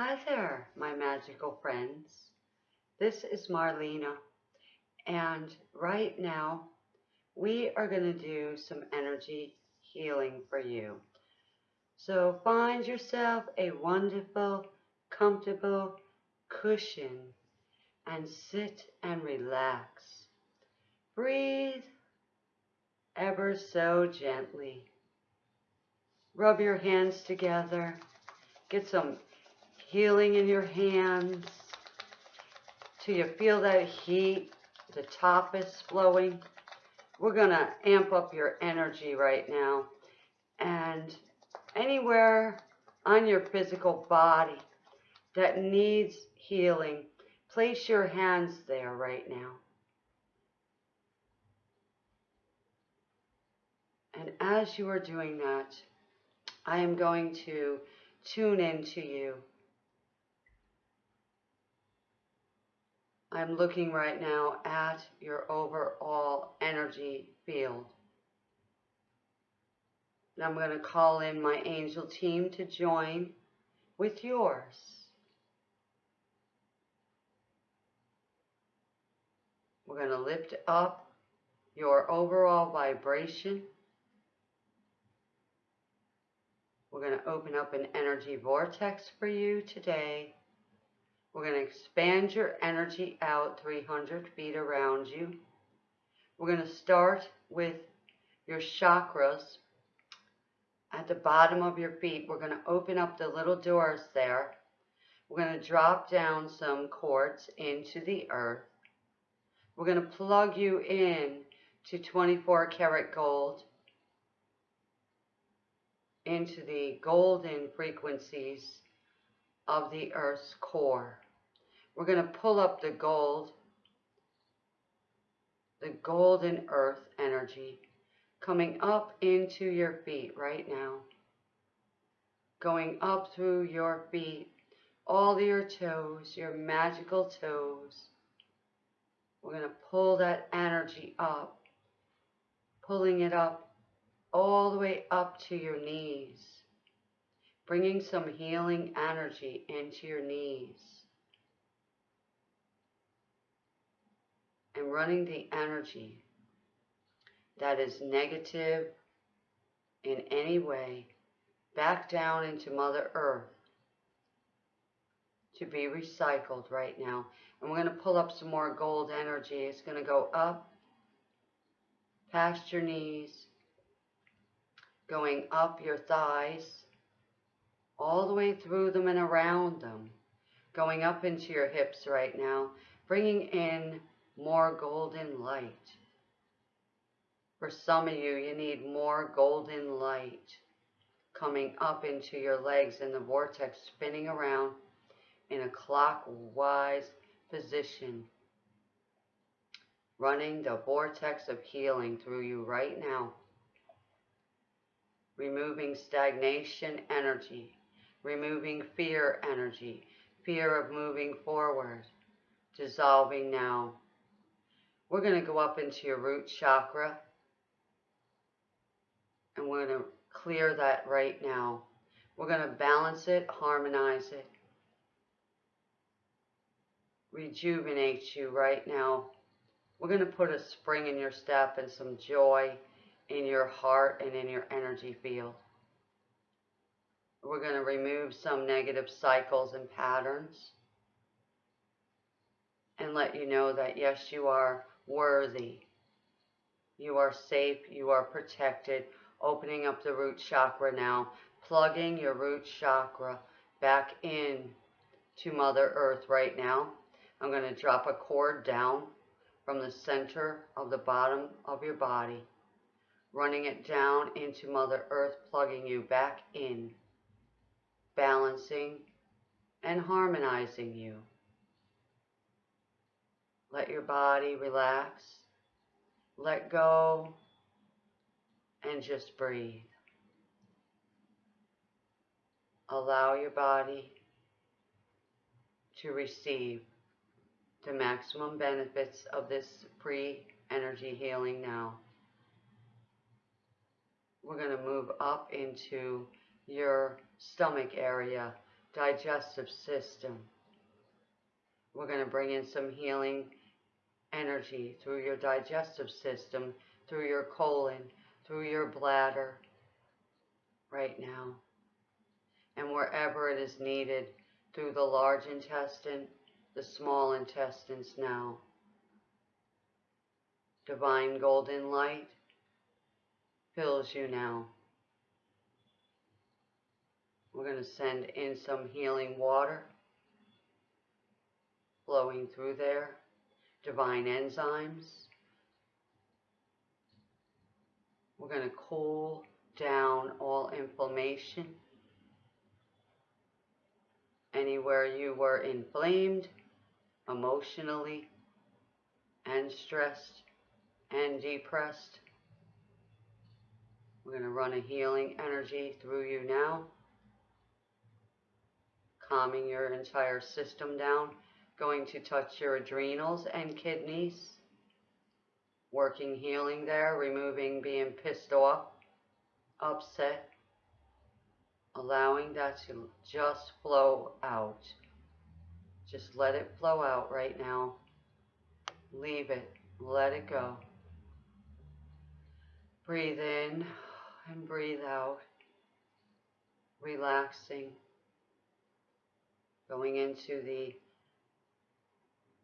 Hi there, my magical friends. This is Marlena, and right now we are going to do some energy healing for you. So find yourself a wonderful, comfortable cushion and sit and relax. Breathe ever so gently. Rub your hands together. Get some healing in your hands till you feel that heat. The top is flowing. We're going to amp up your energy right now. And anywhere on your physical body that needs healing, place your hands there right now. And as you are doing that, I am going to tune into you. I'm looking right now at your overall energy field. And I'm going to call in my angel team to join with yours. We're going to lift up your overall vibration. We're going to open up an energy vortex for you today. We're going to expand your energy out 300 feet around you. We're going to start with your chakras at the bottom of your feet. We're going to open up the little doors there. We're going to drop down some cords into the earth. We're going to plug you in to 24 karat gold into the golden frequencies of the earth's core. We're going to pull up the gold, the golden earth energy coming up into your feet right now. Going up through your feet, all your toes, your magical toes. We're going to pull that energy up, pulling it up all the way up to your knees, bringing some healing energy into your knees. And running the energy that is negative in any way back down into Mother Earth to be recycled right now. And we're going to pull up some more gold energy. It's going to go up past your knees, going up your thighs, all the way through them and around them, going up into your hips right now, bringing in more golden light. For some of you, you need more golden light coming up into your legs in the vortex, spinning around in a clockwise position, running the vortex of healing through you right now removing stagnation energy, removing fear energy, fear of moving forward, dissolving now. We're going to go up into your root chakra and we're going to clear that right now. We're going to balance it, harmonize it, rejuvenate you right now. We're going to put a spring in your step and some joy in your heart and in your energy field. We're going to remove some negative cycles and patterns and let you know that yes, you are worthy. You are safe. You are protected. Opening up the root chakra now. Plugging your root chakra back in to Mother Earth right now. I'm going to drop a cord down from the center of the bottom of your body running it down into Mother Earth, plugging you back in, balancing and harmonizing you. Let your body relax, let go, and just breathe. Allow your body to receive the maximum benefits of this free energy healing now we're going to move up into your stomach area digestive system. We're going to bring in some healing energy through your digestive system, through your colon, through your bladder right now. And wherever it is needed, through the large intestine, the small intestines now. Divine golden light fills you now. We're going to send in some healing water flowing through there, divine enzymes. We're going to cool down all inflammation. Anywhere you were inflamed emotionally and stressed and depressed. We're going to run a healing energy through you now, calming your entire system down going to touch your adrenals and kidneys, working healing there, removing being pissed off, upset, allowing that to just flow out. Just let it flow out right now. Leave it. Let it go. Breathe in and breathe out. Relaxing. Going into the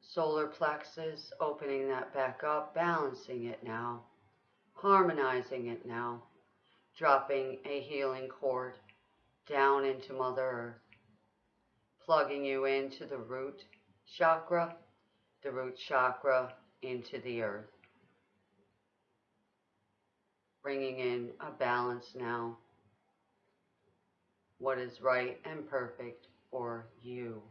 solar plexus, opening that back up, balancing it now, harmonizing it now, dropping a healing cord down into Mother Earth, plugging you into the root chakra, the root chakra into the earth. Bringing in a balance now, what is right and perfect for you.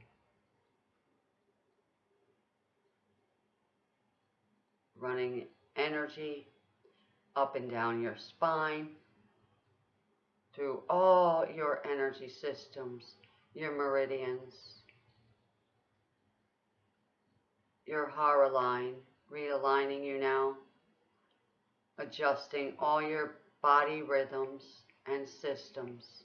running energy up and down your spine, through all your energy systems, your meridians, your hara line, realigning you now, adjusting all your body rhythms and systems.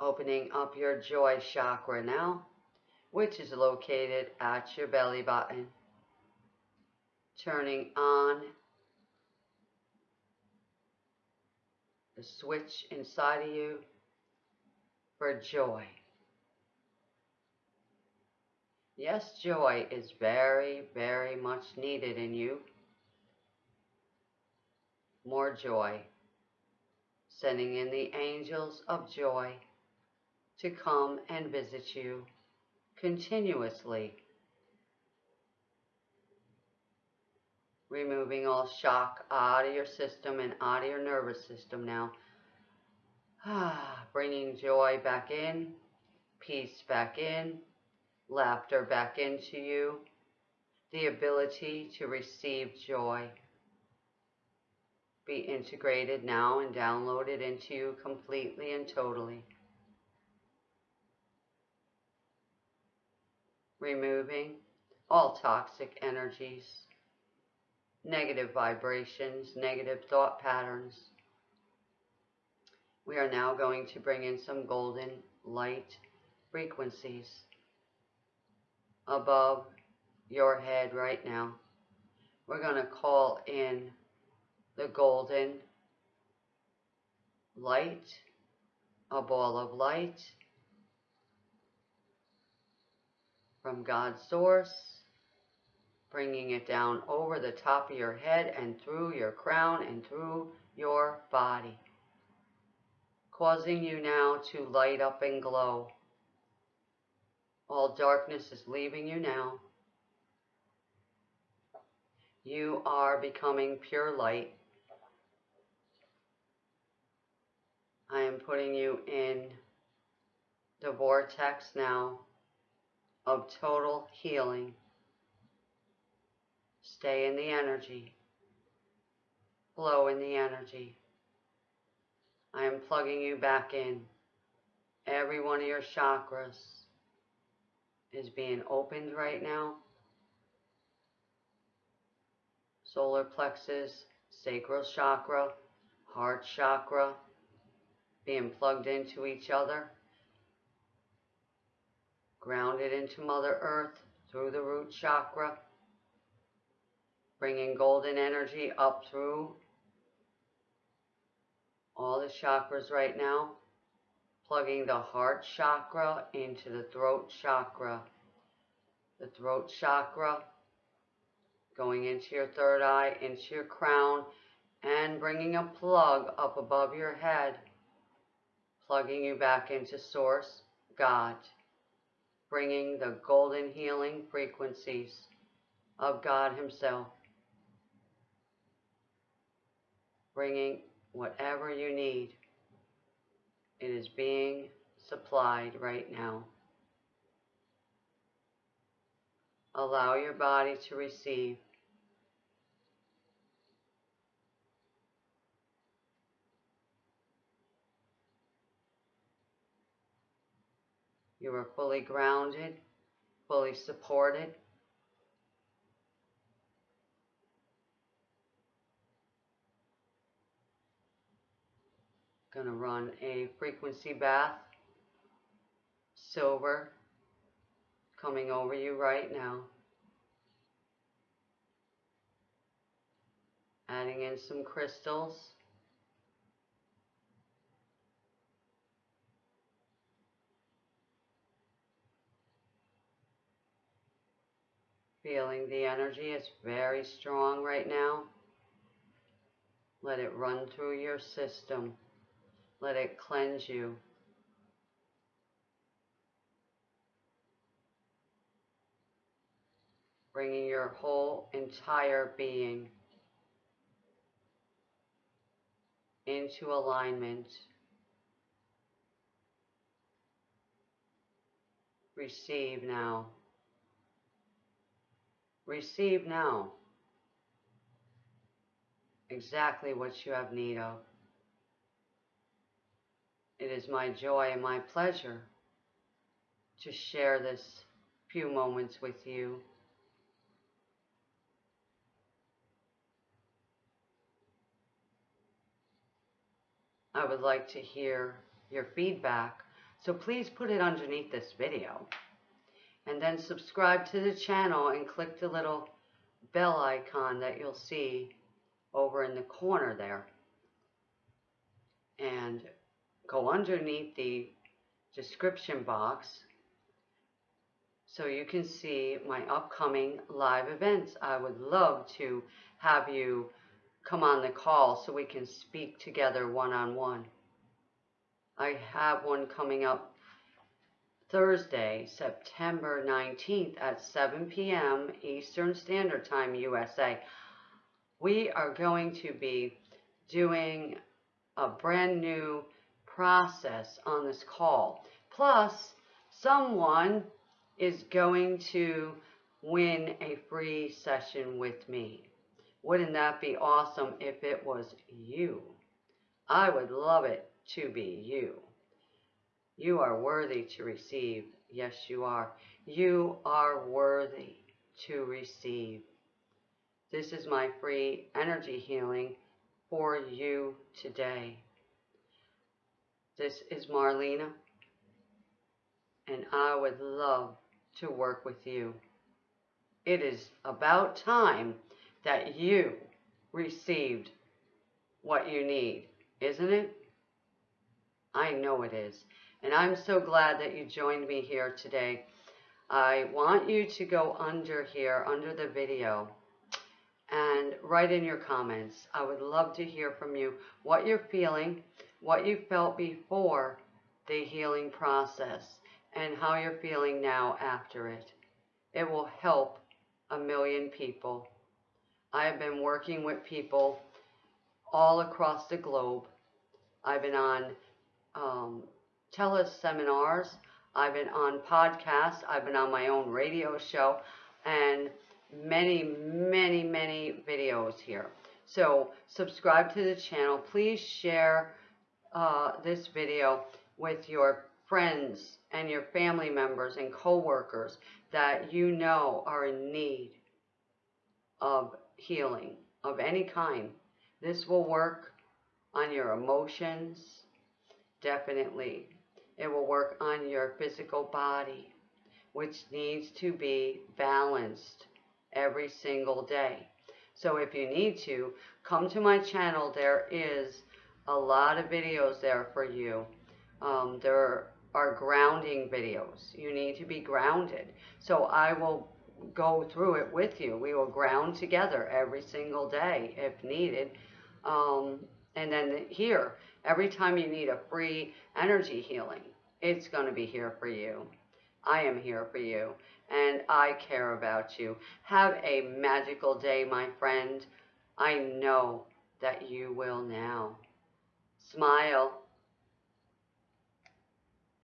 Opening up your joy chakra now which is located at your belly button. Turning on the switch inside of you for joy. Yes, joy is very, very much needed in you. More joy. Sending in the angels of joy to come and visit you continuously. Removing all shock out of your system and out of your nervous system now. Ah, bringing joy back in, peace back in, laughter back into you, the ability to receive joy. Be integrated now and downloaded into you completely and totally. Removing all toxic energies, negative vibrations, negative thought patterns. We are now going to bring in some golden light frequencies above your head right now. We're going to call in the golden light, a ball of light, from God's source, bringing it down over the top of your head and through your crown and through your body, causing you now to light up and glow. All darkness is leaving you now. You are becoming pure light. I am putting you in the vortex now of total healing. Stay in the energy. Flow in the energy. I am plugging you back in. Every one of your chakras is being opened right now. Solar plexus, sacral chakra, heart chakra being plugged into each other, grounded into Mother Earth through the root chakra, bringing golden energy up through all the chakras right now, plugging the heart chakra into the throat chakra. The throat chakra going into your third eye, into your crown, and bringing a plug up above your head, plugging you back into Source, God, bringing the golden healing frequencies of God Himself, bringing whatever you need. It is being supplied right now. Allow your body to receive. Are fully grounded, fully supported. Going to run a frequency bath, silver, coming over you right now. Adding in some crystals. Feeling the energy is very strong right now. Let it run through your system. Let it cleanse you. Bringing your whole entire being into alignment. Receive now. Receive now exactly what you have need of. It is my joy and my pleasure to share this few moments with you. I would like to hear your feedback, so please put it underneath this video. And then subscribe to the channel and click the little bell icon that you'll see over in the corner there. And go underneath the description box so you can see my upcoming live events. I would love to have you come on the call so we can speak together one-on-one. -on -one. I have one coming up Thursday, September 19th at 7 p.m. Eastern Standard Time, USA. We are going to be doing a brand new process on this call. Plus, someone is going to win a free session with me. Wouldn't that be awesome if it was you? I would love it to be you. You are worthy to receive. Yes, you are. You are worthy to receive. This is my free energy healing for you today. This is Marlena, and I would love to work with you. It is about time that you received what you need, isn't it? I know it is. And I'm so glad that you joined me here today. I want you to go under here, under the video, and write in your comments. I would love to hear from you what you're feeling, what you felt before the healing process and how you're feeling now after it. It will help a million people. I have been working with people all across the globe. I've been on um, teleseminars. I've been on podcasts. I've been on my own radio show and many, many, many videos here. So subscribe to the channel. Please share uh, this video with your friends and your family members and coworkers that you know are in need of healing of any kind. This will work on your emotions, definitely. It will work on your physical body, which needs to be balanced every single day. So if you need to, come to my channel. There is a lot of videos there for you. Um, there are grounding videos. You need to be grounded. So I will go through it with you. We will ground together every single day if needed. Um, and then here, every time you need a free energy healing, it's going to be here for you. I am here for you and I care about you. Have a magical day, my friend. I know that you will now. Smile.